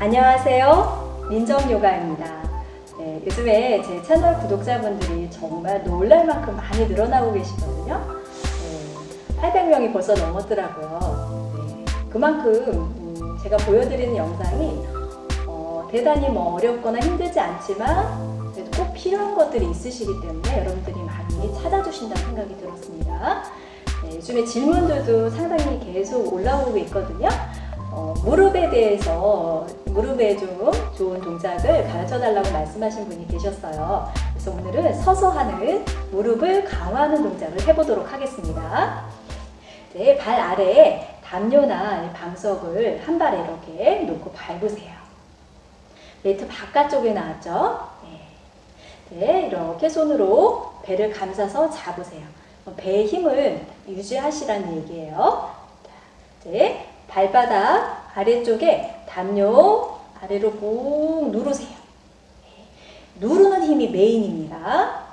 안녕하세요. 민정요가입니다. 네, 요즘에 제 채널 구독자분들이 정말 놀랄 만큼 많이 늘어나고 계시거든요. 네, 800명이 벌써 넘었더라고요. 네, 그만큼 음, 제가 보여드리는 영상이 어, 대단히 뭐 어렵거나 힘들지 않지만 그래도 꼭 필요한 것들이 있으시기 때문에 여러분들이 많이 찾아주신다는 생각이 들었습니다. 네, 요즘에 질문들도 상당히 계속 올라오고 있거든요. 어, 무릎에 대해서 무릎에 좀 좋은 동작을 가르쳐 달라고 말씀하신 분이 계셨어요. 그래서 오늘은 서서 하는 무릎을 강화하는 동작을 해보도록 하겠습니다. 네, 발 아래에 담요나 방석을 한 발에 이렇게 놓고 밟으세요. 매트 바깥쪽에 나왔죠? 네. 네, 이렇게 손으로 배를 감싸서 잡으세요. 배의 힘을 유지하시라는 얘기예요. 네, 발바닥 아래쪽에 담요 아래로 꾹 누르세요. 네, 누르는 힘이 메인입니다.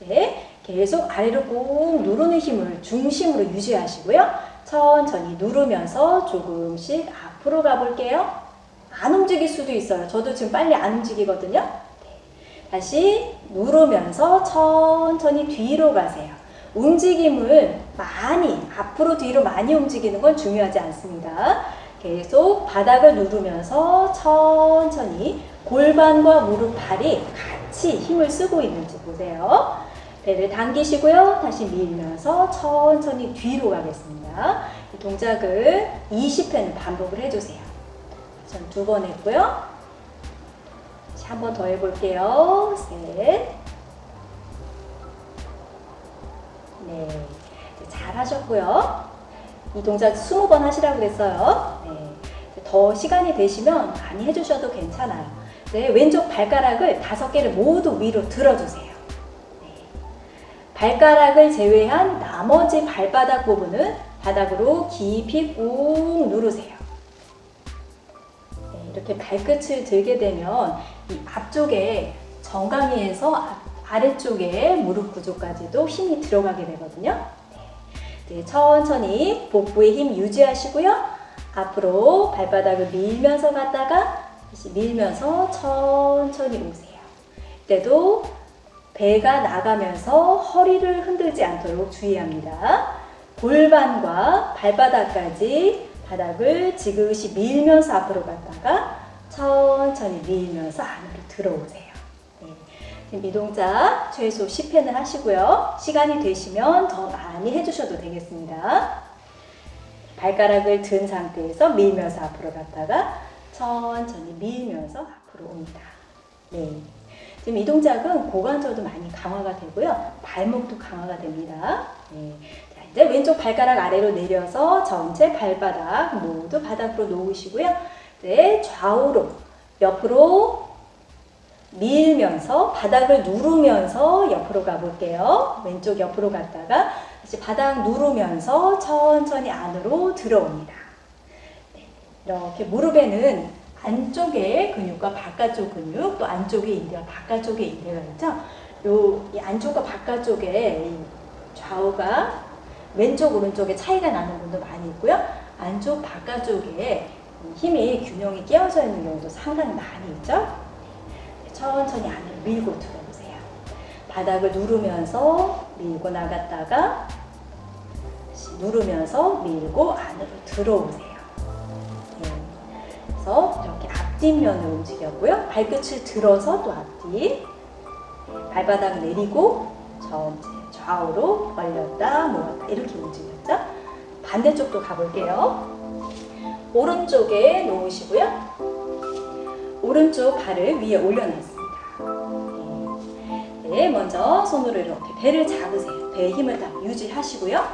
네, 네, 계속 아래로 꾹 누르는 힘을 중심으로 유지하시고요. 천천히 누르면서 조금씩 앞으로 가볼게요. 안 움직일 수도 있어요. 저도 지금 빨리 안 움직이거든요. 네, 다시 누르면서 천천히 뒤로 가세요. 움직임을 많이 앞으로 뒤로 많이 움직이는 건 중요하지 않습니다. 계속 바닥을 누르면서 천천히 골반과 무릎, 팔이 같이 힘을 쓰고 있는지 보세요. 배를 당기시고요. 다시 밀면서 천천히 뒤로 가겠습니다. 이 동작을 20회는 반복을 해주세요. 전 두 번 했고요. 한 번 더 해볼게요. 셋. 네, 잘하셨고요. 이 동작 20번 하시라고 그랬어요. 네, 더 시간이 되시면 많이 해주셔도 괜찮아요. 네, 왼쪽 발가락을 다섯 개를 모두 위로 들어주세요. 네, 발가락을 제외한 나머지 발바닥 부분은 바닥으로 깊이 꾹 누르세요. 네, 이렇게 발끝을 들게 되면 이 앞쪽에 정강이에서 아래쪽에 무릎 구조까지도 힘이 들어가게 되거든요. 네, 천천히 복부의 힘 유지하시고요. 앞으로 발바닥을 밀면서 갔다가 다시 밀면서 천천히 오세요. 이때도 배가 나가면서 허리를 흔들지 않도록 주의합니다. 골반과 발바닥까지 바닥을 지그시 밀면서 앞으로 갔다가 천천히 밀면서 안으로 들어오세요. 이 동작 최소 10회는 하시고요. 시간이 되시면 더 많이 해주셔도 되겠습니다. 발가락을 든 상태에서 밀면서 앞으로 갔다가 천천히 밀면서 앞으로 옵니다. 네. 지금 이 동작은 고관절도 많이 강화가 되고요. 발목도 강화가 됩니다. 네. 자, 이제 왼쪽 발가락 아래로 내려서 전체 발바닥 모두 바닥으로 놓으시고요. 네, 좌우로 옆으로 밀면서 바닥을 누르면서 옆으로 가볼게요. 왼쪽 옆으로 갔다가 다시 바닥 누르면서 천천히 안으로 들어옵니다. 네, 이렇게 무릎에는 안쪽에 근육과 바깥쪽 근육 또 안쪽에 인대와 바깥쪽에 인대가 있죠. 요, 이 안쪽과 바깥쪽에 좌우가 왼쪽 오른쪽에 차이가 나는 분도 많이 있고요. 안쪽 바깥쪽에 힘이 균형이 깨어져 있는 경우도 상당히 많이 있죠. 천천히 안으로 밀고 들어오세요. 바닥을 누르면서 밀고 나갔다가 누르면서 밀고 안으로 들어오세요. 네. 그래서 이렇게 앞뒷면을 움직였고요. 발끝을 들어서 또 앞뒤 발바닥 내리고 좌우로 벌렸다 모았다 이렇게 움직였죠. 반대쪽도 가볼게요. 오른쪽에 놓으시고요. 오른쪽 발을 위에 올려놨습니다. 네. 네, 먼저 손으로 이렇게 배를 잡으세요. 배의 힘을 딱 유지하시고요.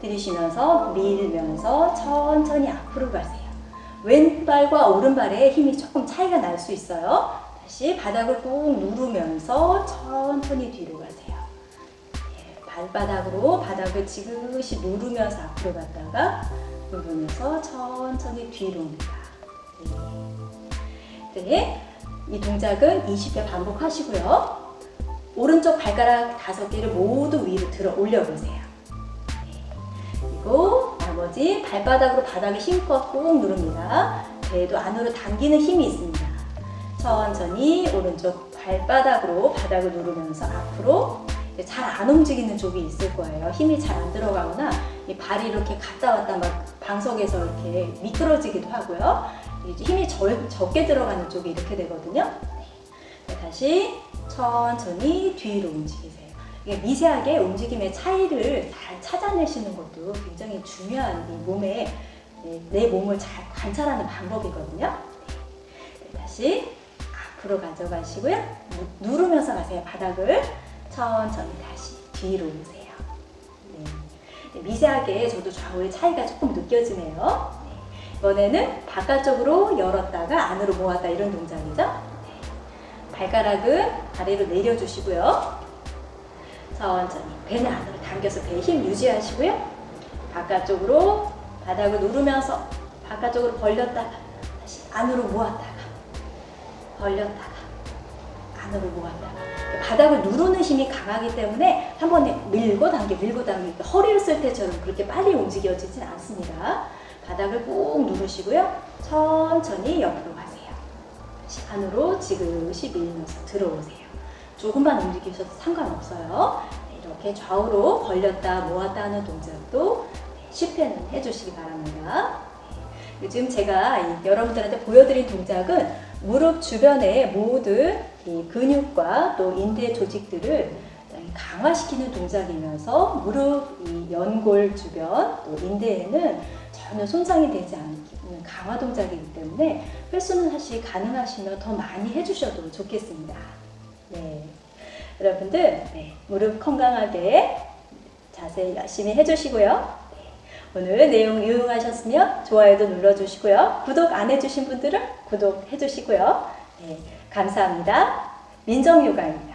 들이쉬면서 밀면서 천천히 앞으로 가세요. 왼발과 오른발의 힘이 조금 차이가 날 수 있어요. 다시 바닥을 꾹 누르면서 천천히 뒤로 가세요. 네, 발바닥으로 바닥을 지그시 누르면서 앞으로 갔다가 누르면서 천천히 뒤로 옵니다. 네. 네, 이 동작은 20회 반복하시고요. 오른쪽 발가락 5개를 모두 위로 들어 올려보세요. 네. 그리고 나머지 발바닥으로 바닥에 힘껏 꾹 누릅니다. 배도 안으로 당기는 힘이 있습니다. 천천히 오른쪽 발바닥으로 바닥을 누르면서 앞으로 잘 안 움직이는 쪽이 있을 거예요. 힘이 잘 안 들어가거나 이 발이 이렇게 갔다 왔다 막 방석에서 이렇게 미끄러지기도 하고요. 힘이 절, 적게 들어가는 쪽이 이렇게 되거든요. 네, 다시 천천히 뒤로 움직이세요. 이게 미세하게 움직임의 차이를 잘 찾아내시는 것도 굉장히 중요한 이 몸에 네, 내 몸을 잘 관찰하는 방법이거든요. 네, 다시 앞으로 가져가시고요. 누- 누르면서 가세요. 바닥을 천천히 다시 뒤로 오세요. 네. 네, 미세하게 저도 좌우의 차이가 조금 느껴지네요. 네. 이번에는 바깥쪽으로 열었다가 안으로 모았다 이런 동작이죠. 네. 발가락은 아래로 내려주시고요. 천천히 배는 안으로 당겨서 배에 힘 유지하시고요. 바깥쪽으로 바닥을 누르면서 바깥쪽으로 벌렸다가 다시 안으로 모았다가 벌렸다가 안으로 모았다가 바닥을 누르는 힘이 강하기 때문에 한 번에 밀고 당겨 밀고 당겨 허리를 쓸 때처럼 그렇게 빨리 움직여지진 않습니다. 바닥을 꾹 누르시고요. 천천히 옆으로 가세요. 안으로 지그시 밀면서 들어오세요. 조금만 움직이셔도 상관없어요. 네, 이렇게 좌우로 벌렸다 모았다 하는 동작도 네, 10회는 해주시기 바랍니다. 네, 요즘 제가 이 여러분들한테 보여드린 동작은 무릎 주변의 모든 이 근육과 또 인대 조직들을 강화시키는 동작이면서 무릎 이 연골 주변 또 인대에는 전혀 손상이 되지 않는 강화 동작이기 때문에 횟수는 사실 가능하시면 더 많이 해주셔도 좋겠습니다. 네. 여러분들 네, 무릎 건강하게 자세 열심히 해주시고요. 네, 오늘 내용 유용하셨으면 좋아요도 눌러주시고요. 구독 안 해주신 분들은 구독해주시고요. 네, 감사합니다. 민정요가입니다.